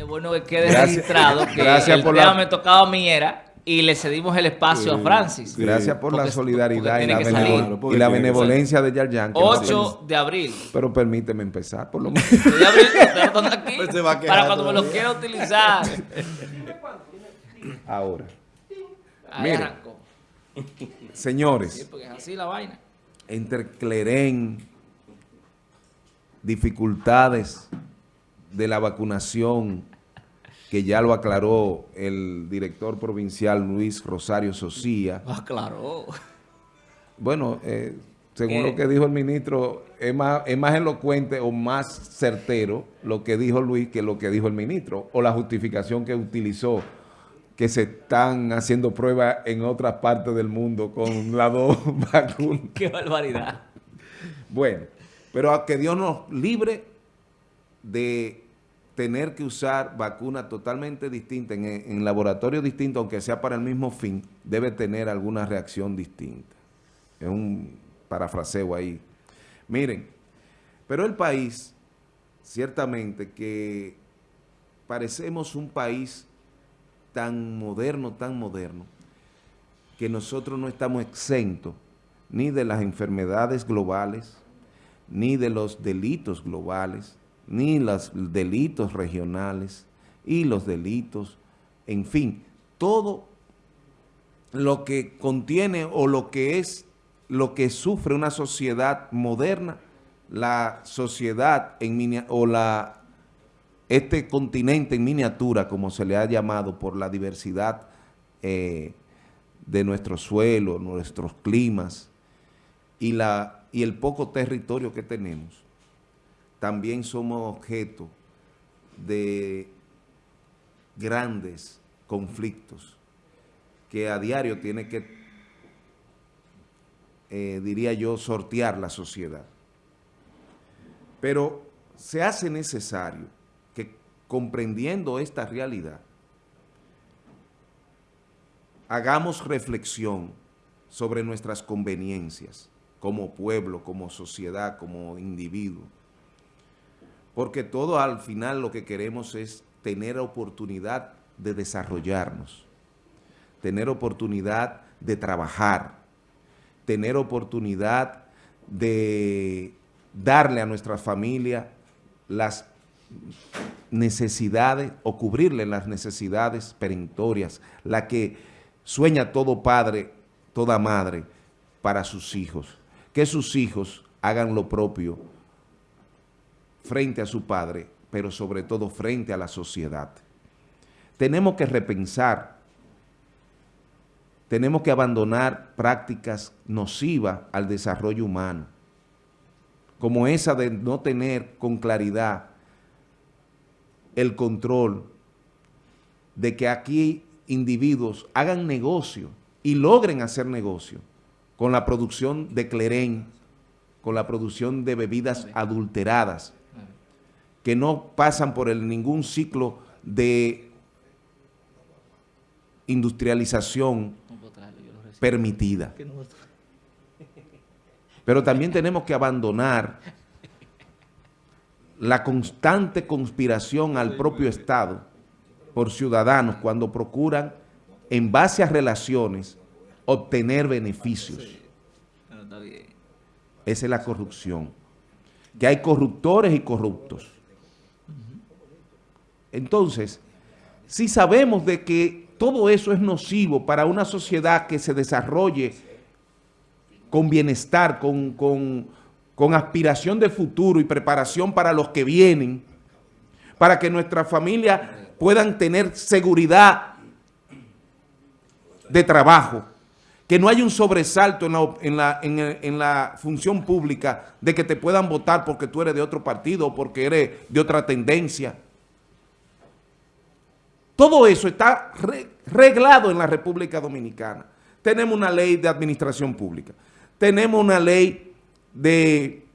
es bueno que quede registrado que gracias el por tema la- me tocaba a mí era y le cedimos el espacio a Francis. Gracias por la solidaridad y la, y benevolencia de Yarjan. que 8 de abril. Pero permíteme empezar, por lo menos. 8 de abril, aquí Pues se va a quedar para cuando me lo quiera utilizar. Ahora, Ahí Mire. arrancó. Sí, señores, porque es así la vaina. entre Clerén, dificultades de la vacunación, que ya lo aclaró el director provincial Luis Rosario Socía. Ah, claro. Bueno, eh, según ¿Qué? lo que dijo el ministro, es más, es más elocuente o más certero lo que dijo Luis que lo que dijo el ministro, o la justificación que utilizó, que se están haciendo pruebas en otras partes del mundo con las dos vacunas. Qué barbaridad. Bueno, pero a que Dios nos libre de tener que usar vacunas totalmente distintas en, en laboratorios distintos, aunque sea para el mismo fin, debe tener alguna reacción distinta. Es un parafraseo ahí. Miren, pero el país, ciertamente que parecemos un país tan moderno, tan moderno, que nosotros no estamos exentos ni de las enfermedades globales, ni de los delitos globales, ni los delitos regionales y los delitos, en fin, todo lo que contiene o lo que es, lo que sufre una sociedad moderna, la sociedad en o la este continente en miniatura, como se le ha llamado por la diversidad eh, de nuestro suelo, nuestros climas y, la, y el poco territorio que tenemos, también somos objeto de grandes conflictos que a diario tiene que, eh, diría yo, sortear la sociedad. Pero se hace necesario que comprendiendo esta realidad, hagamos reflexión sobre nuestras conveniencias como pueblo, como sociedad, como individuo. Porque todo al final lo que queremos es tener oportunidad de desarrollarnos, tener oportunidad de trabajar, tener oportunidad de darle a nuestra familia las necesidades o cubrirle las necesidades perentorias, la que sueña todo padre, toda madre para sus hijos. Que sus hijos hagan lo propio frente a su padre, pero sobre todo frente a la sociedad. Tenemos que repensar, tenemos que abandonar prácticas nocivas al desarrollo humano, como esa de no tener con claridad el control de que aquí individuos hagan negocio y logren hacer negocio con la producción de clerén, con la producción de bebidas adulteradas, que no pasan por el, ningún ciclo de industrialización permitida. Pero también tenemos que abandonar la constante conspiración al propio Estado por ciudadanos cuando procuran, en base a relaciones, obtener beneficios. Esa es la corrupción. Que hay corruptores y corruptos. Entonces, si sabemos de que todo eso es nocivo para una sociedad que se desarrolle con bienestar, con, con, con aspiración de futuro y preparación para los que vienen, para que nuestras familias puedan tener seguridad de trabajo, que no haya un sobresalto en la, en, la, en, en la función pública de que te puedan votar porque tú eres de otro partido o porque eres de otra tendencia. Todo eso está re- reglado en la República Dominicana. Tenemos una ley de administración pública, tenemos una ley de,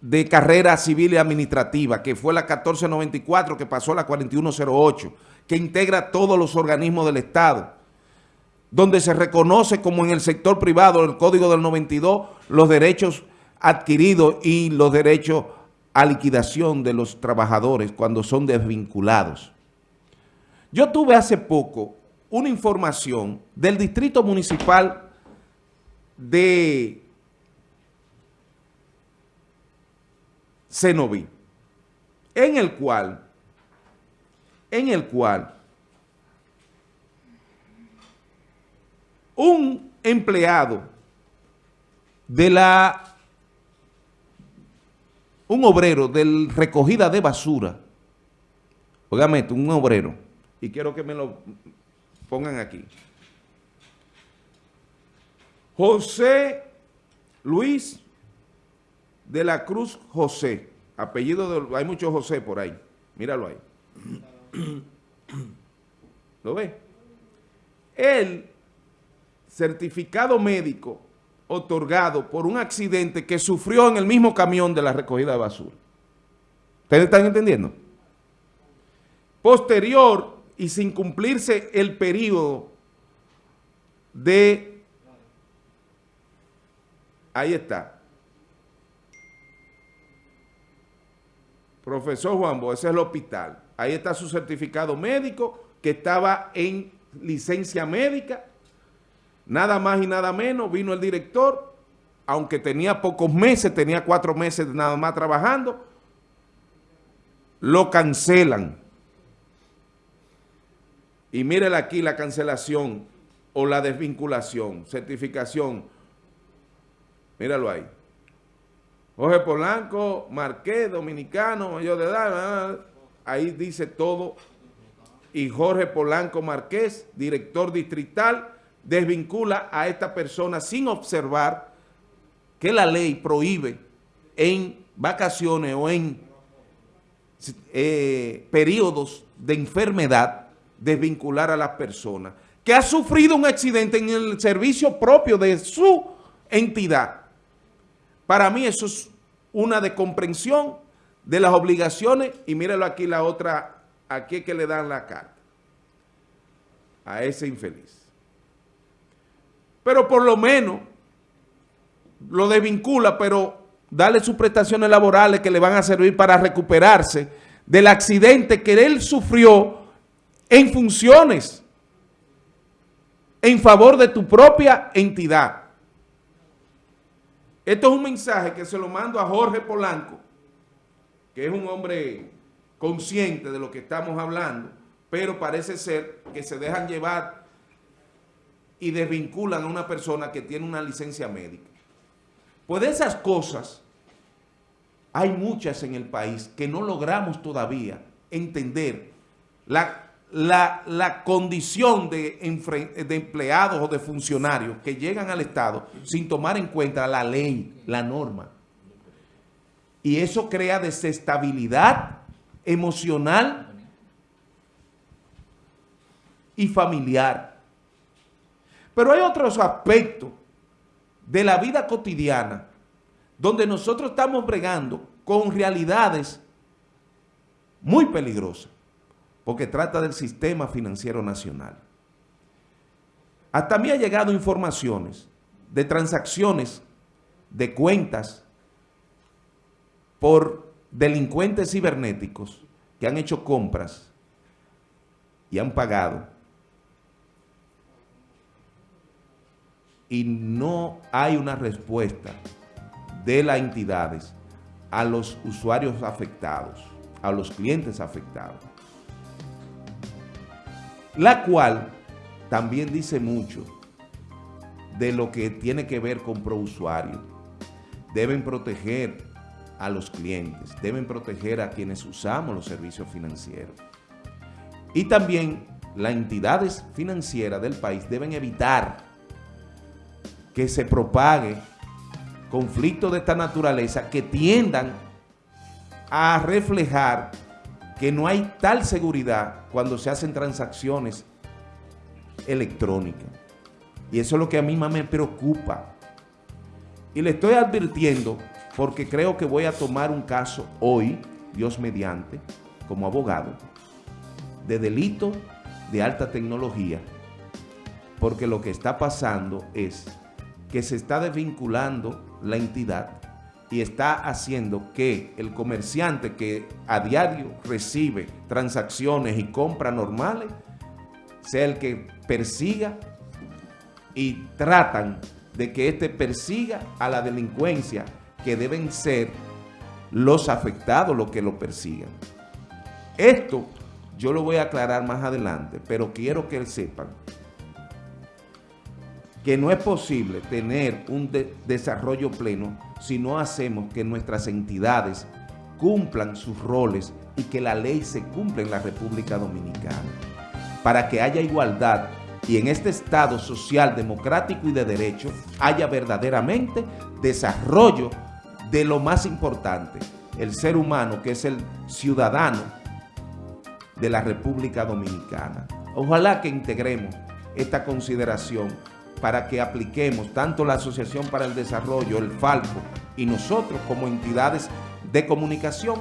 de carrera civil y administrativa, que fue la 1494, que pasó a la 4108, que integra todos los organismos del Estado, donde se reconoce como en el sector privado, el Código del 92, los derechos adquiridos y los derechos a liquidación de los trabajadores cuando son desvinculados. Yo tuve hace poco una información del Distrito Municipal de Cenoví, en el cual, en el cual un empleado de la, un obrero de recogida de basura, obviamente un obrero, y quiero que me lo pongan aquí. José Luis de la Cruz José, apellido de, hay muchos José por ahí, míralo ahí. ¿Lo ve? Él certificado médico otorgado por un accidente que sufrió en el mismo camión de la recogida de basura. ¿Ustedes están entendiendo? Posterior y sin cumplirse el periodo de... Ahí está. Profesor Juan Bo, ese es el hospital. Ahí está su certificado médico que estaba en licencia médica Nada más y nada menos, vino el director, aunque tenía pocos meses, tenía cuatro meses nada más trabajando, lo cancelan. Y mírele aquí la cancelación o la desvinculación, certificación. Míralo ahí. Jorge Polanco, Marqués, dominicano, mayor de edad, ahí dice todo. Y Jorge Polanco Marqués, director distrital, desvincula a esta persona sin observar que la ley prohíbe en vacaciones o en eh, periodos de enfermedad desvincular a las personas que ha sufrido un accidente en el servicio propio de su entidad. Para mí eso es una descomprensión de las obligaciones y míralo aquí la otra, aquí que le dan la carta a ese infeliz pero por lo menos lo desvincula, pero dale sus prestaciones laborales que le van a servir para recuperarse del accidente que él sufrió en funciones en favor de tu propia entidad. Esto es un mensaje que se lo mando a Jorge Polanco, que es un hombre consciente de lo que estamos hablando, pero parece ser que se dejan llevar y desvinculan a una persona que tiene una licencia médica. Pues de esas cosas hay muchas en el país que no logramos todavía entender la, la, condición de, de empleados o de funcionarios que llegan al Estado sin tomar en cuenta la ley, la norma. Y eso crea desestabilidad emocional y familiar. Pero hay otros aspectos de la vida cotidiana donde nosotros estamos bregando con realidades muy peligrosas, porque trata del sistema financiero nacional. Hasta mí ha llegado informaciones de transacciones de cuentas por delincuentes cibernéticos que han hecho compras y han pagado y no hay una respuesta de las entidades a los usuarios afectados, a los clientes afectados. La cual también dice mucho de lo que tiene que ver con prousuario. Deben proteger a los clientes, deben proteger a quienes usamos los servicios financieros. Y también las entidades financieras del país deben evitar que se propague conflictos de esta naturaleza que tiendan a reflejar que no hay tal seguridad cuando se hacen transacciones electrónicas. Y eso es lo que a mí más me preocupa. Y le estoy advirtiendo porque creo que voy a tomar un caso hoy, Dios mediante, como abogado, de delito de alta tecnología, porque lo que está pasando es que se está desvinculando la entidad y está haciendo que el comerciante que a diario recibe transacciones y compras normales sea el que persiga y tratan de que éste persiga a la delincuencia que deben ser los afectados los que lo persigan. Esto yo lo voy a aclarar más adelante, pero quiero que sepan que no es posible tener un de desarrollo pleno si no hacemos que nuestras entidades cumplan sus roles y que la ley se cumpla en la República Dominicana. Para que haya igualdad y en este Estado social, democrático y de derecho haya verdaderamente desarrollo de lo más importante, el ser humano que es el ciudadano de la República Dominicana. Ojalá que integremos esta consideración para que apliquemos tanto la Asociación para el Desarrollo, el FALCO, y nosotros como entidades de comunicación,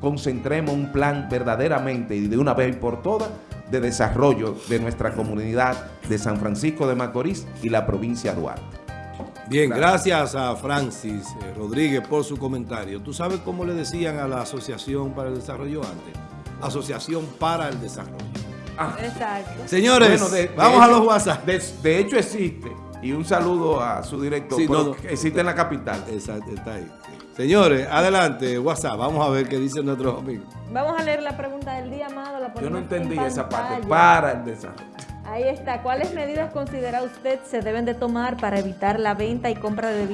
concentremos un plan verdaderamente y de una vez por todas de desarrollo de nuestra comunidad de San Francisco de Macorís y la provincia de Duarte. Bien, gracias a Francis eh, Rodríguez por su comentario. ¿Tú sabes cómo le decían a la Asociación para el Desarrollo antes? Asociación para el Desarrollo. Ah, Exacto. Señores, bueno, de- de vamos a los WhatsApp. De, de hecho existe, y un saludo a su director, Sí, no, no. existe en la capital. Exacto, está ahí. Señores, adelante, WhatsApp. Vamos a ver qué dicen nuestros amigos. Vamos a leer la pregunta del día, Amado. La Yo no en entendí esa parte, para el desarrollo. Ahí está. ¿Cuáles medidas considera usted se deben de tomar para evitar la venta y compra de